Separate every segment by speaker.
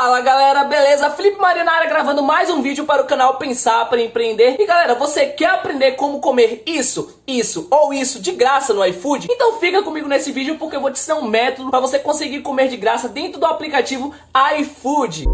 Speaker 1: Fala galera, beleza? Felipe Marinara gravando mais um vídeo para o canal Pensar para Empreender. E galera, você quer aprender como comer isso, isso ou isso de graça no iFood? Então fica comigo nesse vídeo porque eu vou te ensinar um método para você conseguir comer de graça dentro do aplicativo iFood.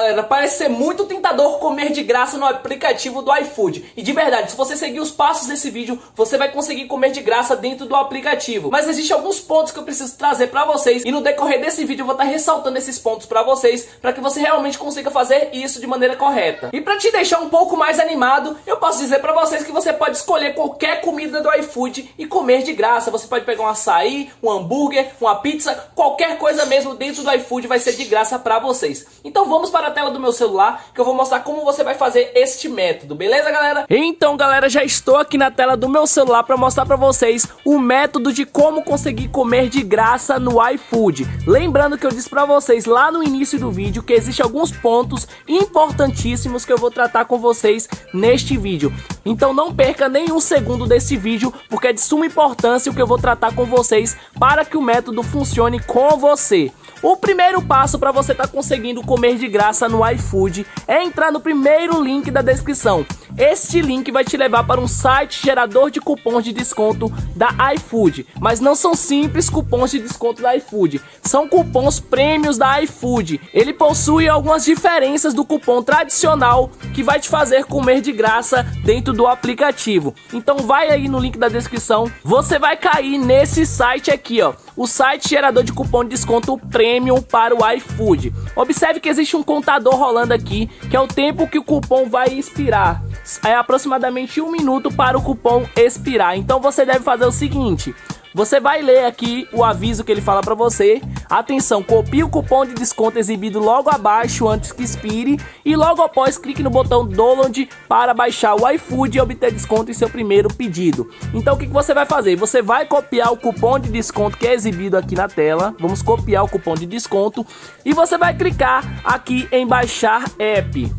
Speaker 1: Galera, parece ser muito tentador comer de graça no aplicativo do iFood. E de verdade, se você seguir os passos desse vídeo, você vai conseguir comer de graça dentro do aplicativo. Mas existem alguns pontos que eu preciso trazer pra vocês e no decorrer desse vídeo eu vou estar ressaltando esses pontos pra vocês, para que você realmente consiga fazer isso de maneira correta. E pra te deixar um pouco mais animado, eu posso dizer pra vocês que você pode escolher qualquer comida do iFood e comer de graça. Você pode pegar um açaí, um hambúrguer, uma pizza, qualquer coisa mesmo dentro do iFood vai ser de graça pra vocês. Então vamos para a tela do meu celular que eu vou mostrar como você vai fazer este método, beleza galera? Então galera, já estou aqui na tela do meu celular para mostrar para vocês o método de como conseguir comer de graça no iFood. Lembrando que eu disse para vocês lá no início do vídeo que existem alguns pontos importantíssimos que eu vou tratar com vocês neste vídeo. Então não perca nenhum segundo desse vídeo porque é de suma importância o que eu vou tratar com vocês para que o método funcione com você. O primeiro passo para você estar tá conseguindo comer de graça no iFood é entrar no primeiro link da descrição. Este link vai te levar para um site gerador de cupons de desconto da iFood. Mas não são simples cupons de desconto da iFood, são cupons prêmios da iFood. Ele possui algumas diferenças do cupom tradicional que vai te fazer comer de graça dentro do aplicativo. Então vai aí no link da descrição, você vai cair nesse site aqui, ó o site gerador de cupom de desconto Premium para o iFood. Observe que existe um contador rolando aqui, que é o tempo que o cupom vai expirar. É aproximadamente um minuto para o cupom expirar. Então você deve fazer o seguinte: você vai ler aqui o aviso que ele fala para você. Atenção, copie o cupom de desconto exibido logo abaixo antes que expire e logo após clique no botão download para baixar o iFood e obter desconto em seu primeiro pedido. Então o que, que você vai fazer? Você vai copiar o cupom de desconto que é exibido aqui na tela. Vamos copiar o cupom de desconto e você vai clicar aqui em baixar app.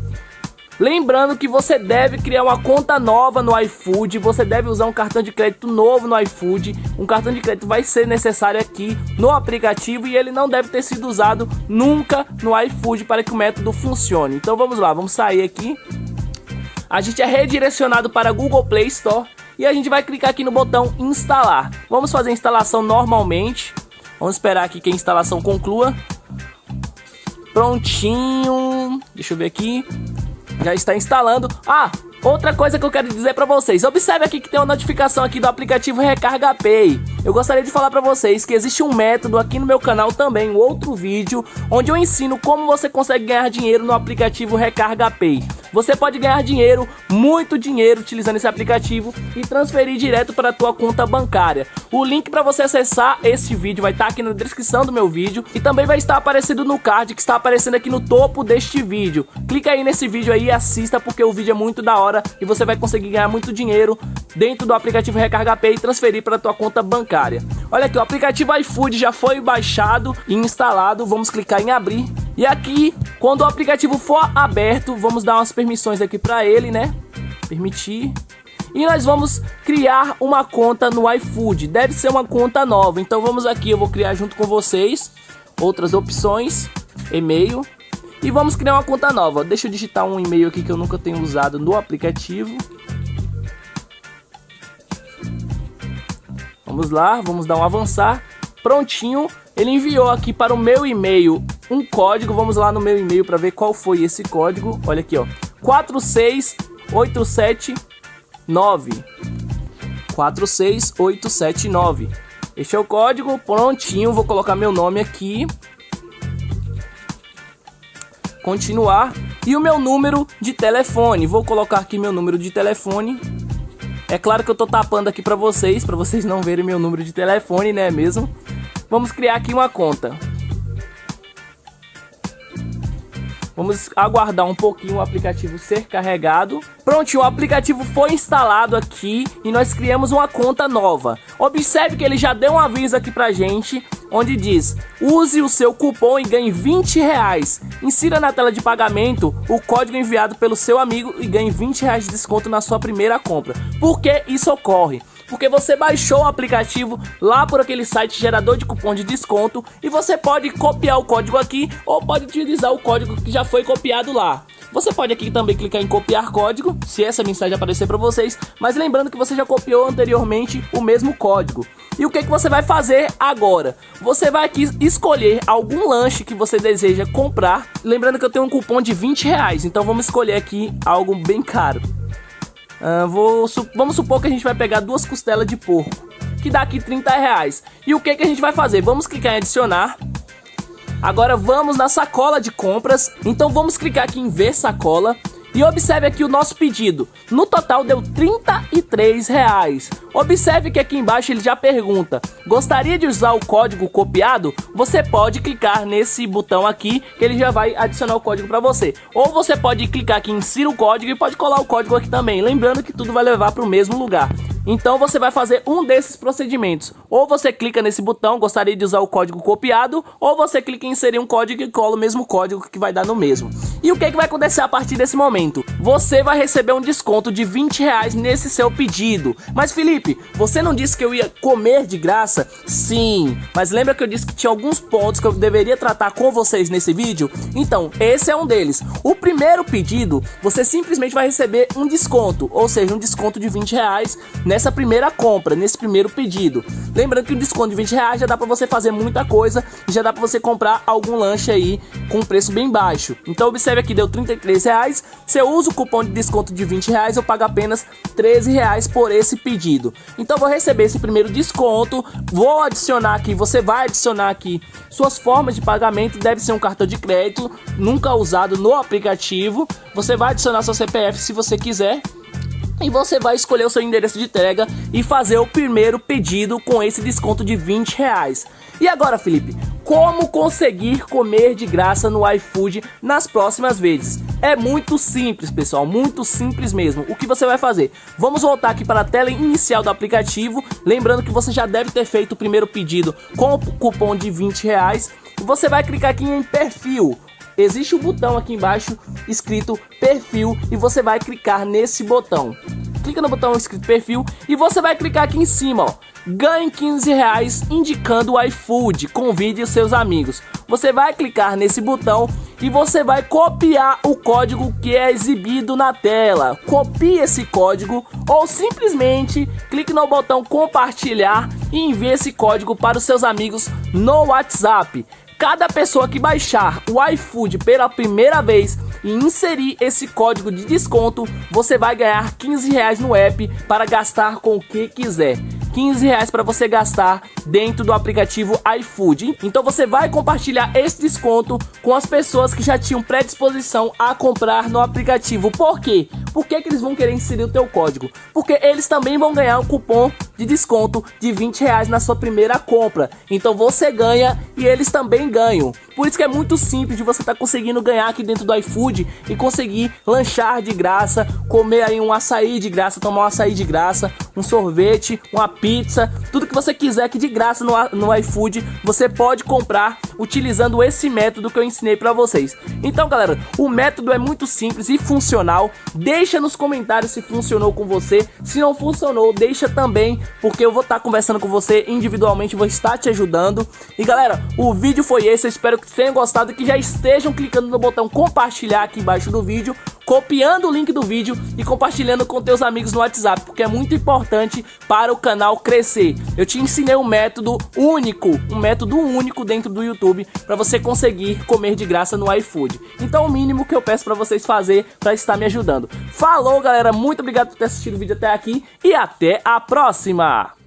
Speaker 1: Lembrando que você deve criar uma conta nova no iFood, você deve usar um cartão de crédito novo no iFood. Um cartão de crédito vai ser necessário aqui no aplicativo e ele não deve ter sido usado nunca no iFood para que o método funcione. Então vamos lá, vamos sair aqui. A gente é redirecionado para Google Play Store e a gente vai clicar aqui no botão instalar. Vamos fazer a instalação normalmente. Vamos esperar aqui que a instalação conclua. Prontinho. Deixa eu ver aqui já está instalando. Ah, outra coisa que eu quero dizer para vocês. Observe aqui que tem uma notificação aqui do aplicativo Recarga Pay. Eu gostaria de falar para vocês que existe um método aqui no meu canal também, um outro vídeo, onde eu ensino como você consegue ganhar dinheiro no aplicativo Recarga Pay. Você pode ganhar dinheiro, muito dinheiro, utilizando esse aplicativo e transferir direto para a tua conta bancária. O link para você acessar esse vídeo vai estar tá aqui na descrição do meu vídeo e também vai estar aparecendo no card que está aparecendo aqui no topo deste vídeo. Clica aí nesse vídeo aí e assista porque o vídeo é muito da hora e você vai conseguir ganhar muito dinheiro dentro do aplicativo Recarga Pay e transferir para a tua conta bancária. Olha aqui, o aplicativo iFood já foi baixado e instalado. Vamos clicar em abrir e aqui, quando o aplicativo for aberto, vamos dar umas permissões aqui para ele, né? Permitir. E nós vamos criar uma conta no iFood. Deve ser uma conta nova. Então vamos aqui, eu vou criar junto com vocês outras opções, e-mail. E vamos criar uma conta nova. Deixa eu digitar um e-mail aqui que eu nunca tenho usado no aplicativo. Vamos lá, vamos dar um avançar. Prontinho, ele enviou aqui para o meu e-mail um código. Vamos lá no meu e-mail para ver qual foi esse código. Olha aqui, ó. 46879. 46879. Este é o código, prontinho. Vou colocar meu nome aqui. Continuar. E o meu número de telefone. Vou colocar aqui meu número de telefone. É claro que eu tô tapando aqui para vocês, para vocês não verem meu número de telefone, né mesmo? Vamos criar aqui uma conta. Vamos aguardar um pouquinho o aplicativo ser carregado. Pronto, o aplicativo foi instalado aqui e nós criamos uma conta nova. Observe que ele já deu um aviso aqui pra gente, onde diz, use o seu cupom e ganhe 20 reais. Insira na tela de pagamento o código enviado pelo seu amigo e ganhe 20 reais de desconto na sua primeira compra. Por que isso ocorre? Porque você baixou o aplicativo lá por aquele site gerador de cupom de desconto e você pode copiar o código aqui ou pode utilizar o código que já foi copiado lá. Você pode aqui também clicar em copiar código, se essa mensagem aparecer para vocês, mas lembrando que você já copiou anteriormente o mesmo código. E o que, que você vai fazer agora? Você vai aqui escolher algum lanche que você deseja comprar. Lembrando que eu tenho um cupom de 20 reais, então vamos escolher aqui algo bem caro. Uh, vou, su vamos supor que a gente vai pegar duas costelas de porco, que dá aqui 30 reais. E o que, que a gente vai fazer? Vamos clicar em adicionar. Agora vamos na sacola de compras. Então vamos clicar aqui em ver sacola. E observe aqui o nosso pedido. No total deu 33 reais. Observe que aqui embaixo ele já pergunta: gostaria de usar o código copiado? Você pode clicar nesse botão aqui que ele já vai adicionar o código para você. Ou você pode clicar aqui em insira o código e pode colar o código aqui também. Lembrando que tudo vai levar para o mesmo lugar. Então você vai fazer um desses procedimentos. Ou você clica nesse botão, gostaria de usar o código copiado, ou você clica em inserir um código e cola o mesmo código que vai dar no mesmo. E o que, que vai acontecer a partir desse momento? Você vai receber um desconto de 20 reais nesse seu pedido. Mas Felipe, você não disse que eu ia comer de graça? Sim, mas lembra que eu disse que tinha alguns pontos que eu deveria tratar com vocês nesse vídeo? Então, esse é um deles. O primeiro pedido, você simplesmente vai receber um desconto, ou seja, um desconto de 20 reais nessa primeira compra, nesse primeiro pedido. Lembrando que o desconto de 20 reais já dá para você fazer muita coisa e já dá para você comprar algum lanche aí com preço bem baixo. Então observe aqui, deu 33 reais. Você usa cupom de desconto de 20 reais, eu pago apenas 13 reais por esse pedido. Então vou receber esse primeiro desconto, vou adicionar aqui, você vai adicionar aqui suas formas de pagamento, deve ser um cartão de crédito, nunca usado no aplicativo. Você vai adicionar seu CPF se você quiser e você vai escolher o seu endereço de entrega e fazer o primeiro pedido com esse desconto de 20 reais. E agora, Felipe, como conseguir comer de graça no iFood nas próximas vezes? É muito simples, pessoal, muito simples mesmo. O que você vai fazer? Vamos voltar aqui para a tela inicial do aplicativo, lembrando que você já deve ter feito o primeiro pedido com o cupom de 20 reais. Você vai clicar aqui em perfil existe um botão aqui embaixo escrito perfil e você vai clicar nesse botão. Clica no botão escrito perfil e você vai clicar aqui em cima, ó. Ganhe 15 reais indicando o iFood, convide os seus amigos. Você vai clicar nesse botão e você vai copiar o código que é exibido na tela. Copie esse código ou simplesmente clique no botão compartilhar e envie esse código para os seus amigos no WhatsApp cada pessoa que baixar o iFood pela primeira vez e inserir esse código de desconto, você vai ganhar 15 reais no app para gastar com o que quiser. 15 reais para você gastar dentro do aplicativo iFood. Então você vai compartilhar esse desconto com as pessoas que já tinham predisposição a comprar no aplicativo. Por quê? Por que, que eles vão querer inserir o teu código? Porque eles também vão ganhar um cupom de desconto de 20 reais na sua primeira compra. Então você ganha e eles também ganham. Por isso que é muito simples de você estar tá conseguindo ganhar aqui dentro do iFood e conseguir lanchar de graça, comer aí um açaí de graça, tomar um açaí de graça, um sorvete, uma pizza, tudo que você quiser aqui de graça no, no iFood, você pode comprar utilizando esse método que eu ensinei para vocês. Então, galera, o método é muito simples e funcional. Deixa nos comentários se funcionou com você. Se não funcionou, deixa também, porque eu vou estar tá conversando com você individualmente, vou estar te ajudando. E galera, o vídeo foi esse, eu espero que tenham gostado e que já estejam clicando no botão compartilhar aqui embaixo do vídeo copiando o link do vídeo e compartilhando com teus amigos no WhatsApp, porque é muito importante para o canal crescer. Eu te ensinei um método único, um método único dentro do YouTube para você conseguir comer de graça no iFood. Então o mínimo que eu peço para vocês fazer para estar me ajudando. Falou, galera, muito obrigado por ter assistido o vídeo até aqui e até a próxima.